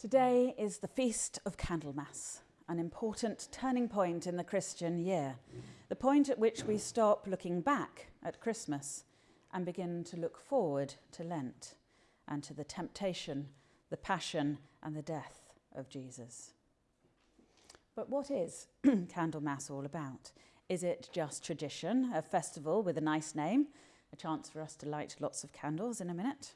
Today is the Feast of Candlemas, an important turning point in the Christian year, the point at which we stop looking back at Christmas and begin to look forward to Lent and to the temptation, the passion, and the death of Jesus. But what is Candlemas all about? Is it just tradition, a festival with a nice name, a chance for us to light lots of candles in a minute?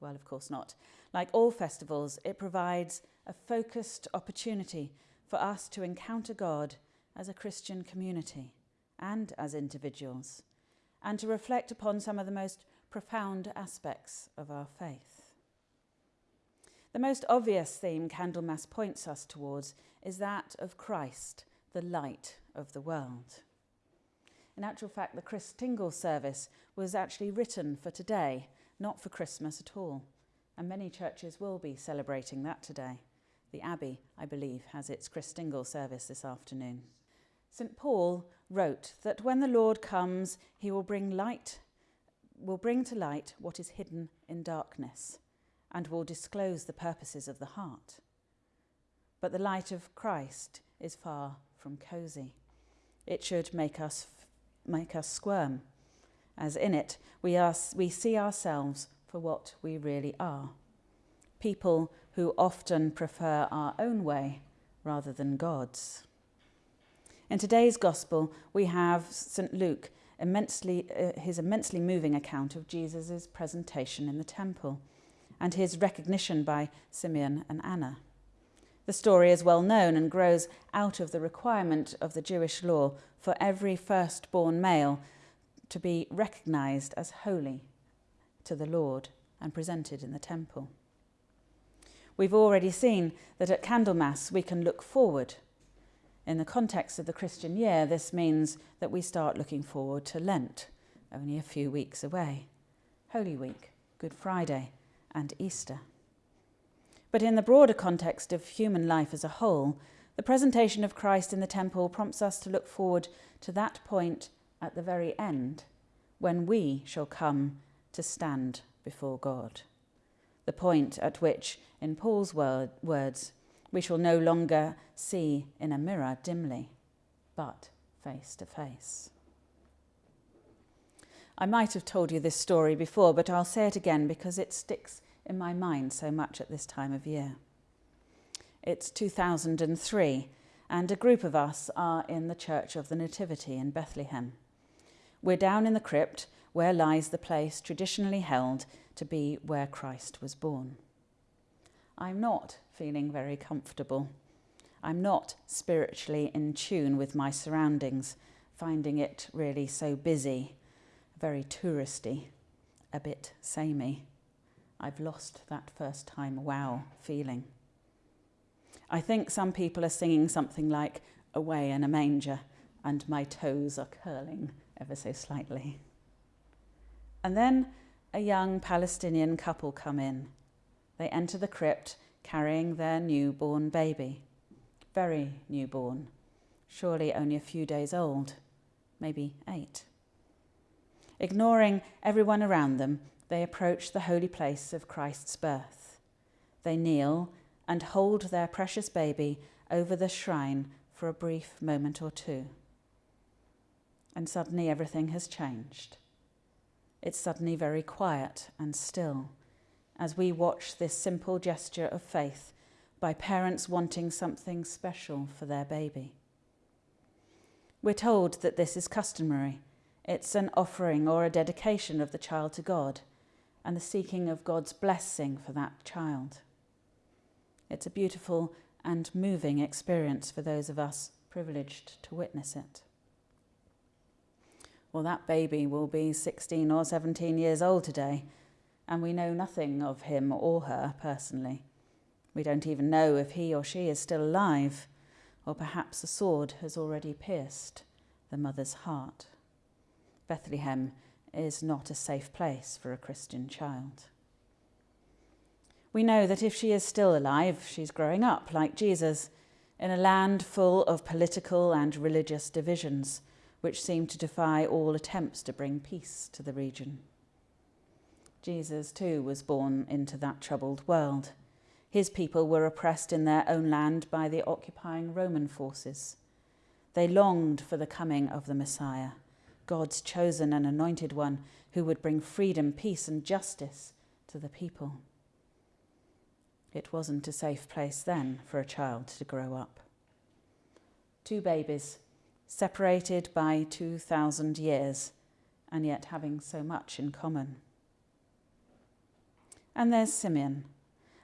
Well, of course not. Like all festivals, it provides a focused opportunity for us to encounter God as a Christian community and as individuals, and to reflect upon some of the most profound aspects of our faith. The most obvious theme Candlemas points us towards is that of Christ, the light of the world. In actual fact, the Chris Christingle service was actually written for today, not for Christmas at all. And many churches will be celebrating that today. The Abbey, I believe, has its Christingle service this afternoon. St. Paul wrote that when the Lord comes, he will bring light, will bring to light what is hidden in darkness, and will disclose the purposes of the heart. But the light of Christ is far from cosy. It should make us make us squirm, as in it we, are, we see ourselves for what we really are. People who often prefer our own way rather than God's. In today's Gospel, we have St. Luke, immensely, uh, his immensely moving account of Jesus' presentation in the temple and his recognition by Simeon and Anna. The story is well known and grows out of the requirement of the Jewish law for every firstborn male to be recognised as holy to the Lord and presented in the temple. We've already seen that at Candlemas we can look forward. In the context of the Christian year, this means that we start looking forward to Lent, only a few weeks away, Holy Week, Good Friday, and Easter. But in the broader context of human life as a whole, the presentation of Christ in the temple prompts us to look forward to that point at the very end when we shall come to stand before God. The point at which, in Paul's word, words, we shall no longer see in a mirror dimly, but face to face. I might have told you this story before, but I'll say it again because it sticks in my mind so much at this time of year. It's 2003, and a group of us are in the Church of the Nativity in Bethlehem. We're down in the crypt where lies the place traditionally held to be where Christ was born. I'm not feeling very comfortable. I'm not spiritually in tune with my surroundings, finding it really so busy, very touristy, a bit samey. I've lost that first time wow feeling. I think some people are singing something like Away in a Manger, and my toes are curling ever so slightly. And then a young Palestinian couple come in. They enter the crypt carrying their newborn baby. Very newborn, surely only a few days old, maybe eight. Ignoring everyone around them, they approach the holy place of Christ's birth. They kneel and hold their precious baby over the shrine for a brief moment or two. And suddenly everything has changed it's suddenly very quiet and still as we watch this simple gesture of faith by parents wanting something special for their baby. We're told that this is customary. It's an offering or a dedication of the child to God and the seeking of God's blessing for that child. It's a beautiful and moving experience for those of us privileged to witness it well, that baby will be 16 or 17 years old today, and we know nothing of him or her personally. We don't even know if he or she is still alive, or perhaps a sword has already pierced the mother's heart. Bethlehem is not a safe place for a Christian child. We know that if she is still alive, she's growing up like Jesus in a land full of political and religious divisions which seemed to defy all attempts to bring peace to the region. Jesus, too, was born into that troubled world. His people were oppressed in their own land by the occupying Roman forces. They longed for the coming of the Messiah, God's chosen and anointed one who would bring freedom, peace, and justice to the people. It wasn't a safe place then for a child to grow up. Two babies, separated by 2,000 years, and yet having so much in common. And there's Simeon,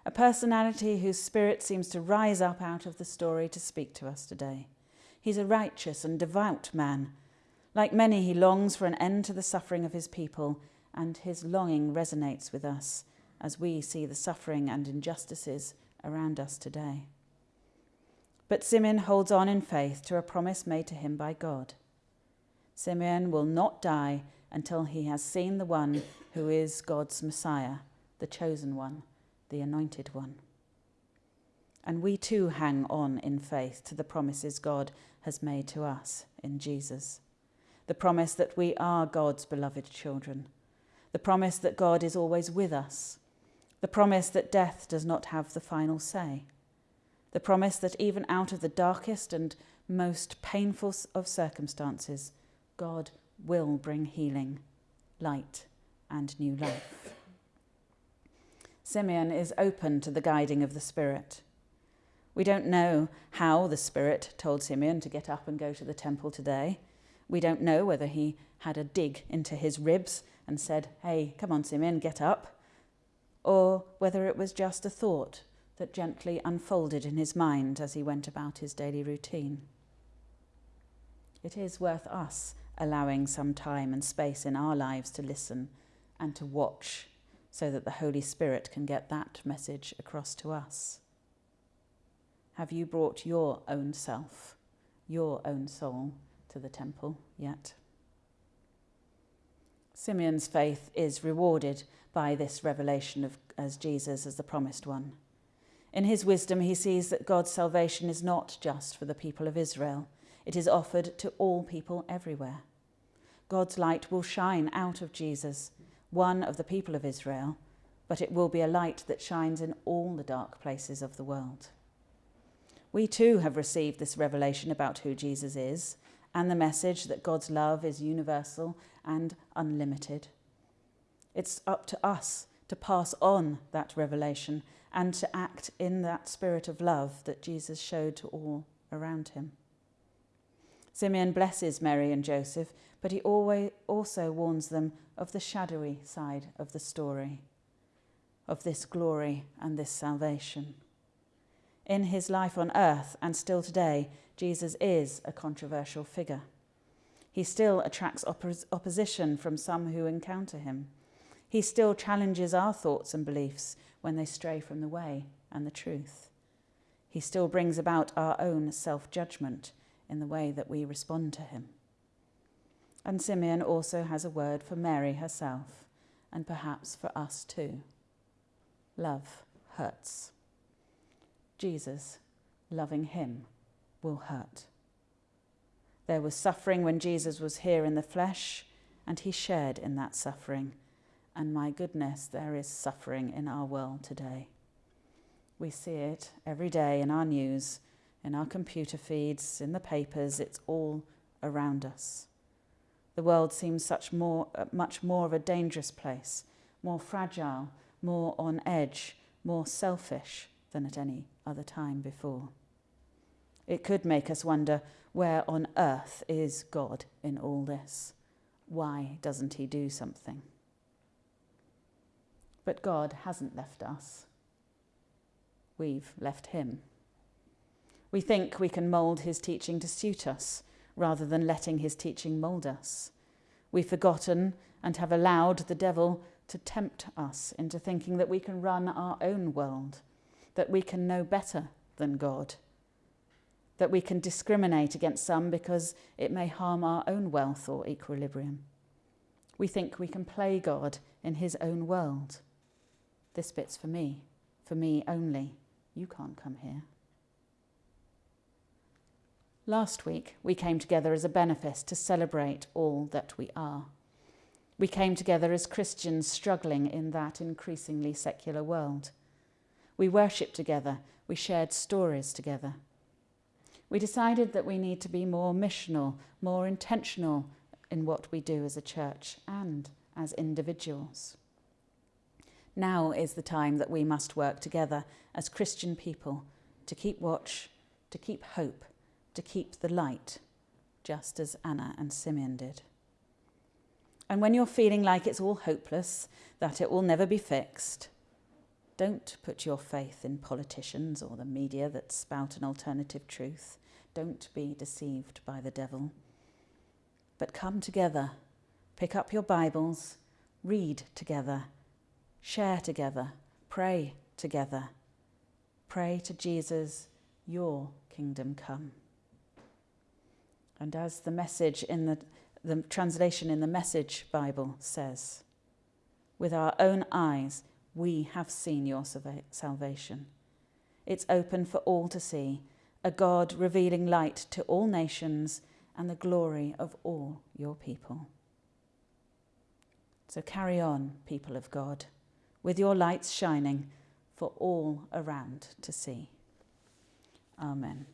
a personality whose spirit seems to rise up out of the story to speak to us today. He's a righteous and devout man. Like many, he longs for an end to the suffering of his people, and his longing resonates with us as we see the suffering and injustices around us today. But Simeon holds on in faith to a promise made to him by God. Simeon will not die until he has seen the one who is God's Messiah, the chosen one the Anointed One. And we too hang on in faith to the promises God has made to us in Jesus. The promise that we are God's beloved children. The promise that God is always with us. The promise that death does not have the final say. The promise that even out of the darkest and most painful of circumstances, God will bring healing, light, and new life. Simeon is open to the guiding of the Spirit. We don't know how the Spirit told Simeon to get up and go to the temple today. We don't know whether he had a dig into his ribs and said, Hey, come on, Simeon, get up. Or whether it was just a thought that gently unfolded in his mind as he went about his daily routine. It is worth us allowing some time and space in our lives to listen and to watch so that the Holy Spirit can get that message across to us? Have you brought your own self, your own soul, to the temple yet? Simeon's faith is rewarded by this revelation of as Jesus as the promised one. In his wisdom, he sees that God's salvation is not just for the people of Israel, it is offered to all people everywhere. God's light will shine out of Jesus one of the people of Israel, but it will be a light that shines in all the dark places of the world. We too have received this revelation about who Jesus is and the message that God's love is universal and unlimited. It's up to us to pass on that revelation and to act in that spirit of love that Jesus showed to all around him. Simeon blesses Mary and Joseph, but he always also warns them of the shadowy side of the story, of this glory and this salvation. In his life on earth and still today, Jesus is a controversial figure. He still attracts oppos- opposition from some who encounter him. He still challenges our thoughts and beliefs when they stray from the way and the truth. He still brings about our own self judgment in the way that we respond to him. And Simeon also has a word for Mary herself, and perhaps for us too. Love hurts. Jesus, loving him, will hurt. There was suffering when Jesus was here in the flesh, and he shared in that suffering. And my goodness, there is suffering in our world today. We see it every day in our news in our computer feeds, in the papers, it's all around us. The world seems such more, uh, much more of a dangerous place, more fragile, more on edge, more selfish than at any other time before. It could make us wonder where on earth is God in all this? Why doesn't he do something? But God hasn't left us. We've left him. We think we can mould his teaching to suit us rather than letting his teaching mould us. We've forgotten and have allowed the devil to tempt us into thinking that we can run our own world, that we can know better than God, that we can discriminate against some because it may harm our own wealth or equilibrium. We think we can play God in his own world. This bit's for me, for me only. You can't come here. Last week, we came together as a benefice to celebrate all that we are. We came together as Christians struggling in that increasingly secular world. We worshipped together. We shared stories together. We decided that we need to be more missional, more intentional in what we do as a church and as individuals. Now is the time that we must work together as Christian people to keep watch, to keep hope, to keep the light, just as Anna and Simeon did. And when you're feeling like it's all hopeless, that it will never be fixed, don't put your faith in politicians or the media that spout an alternative truth. Don't be deceived by the devil. But come together, pick up your Bibles, read together, share together, pray together. Pray to Jesus, your kingdom come. And as the message in the, the translation in the Message Bible says, with our own eyes, we have seen your salvation. It's open for all to see, a God revealing light to all nations and the glory of all your people. So carry on, people of God, with your lights shining for all around to see. Amen.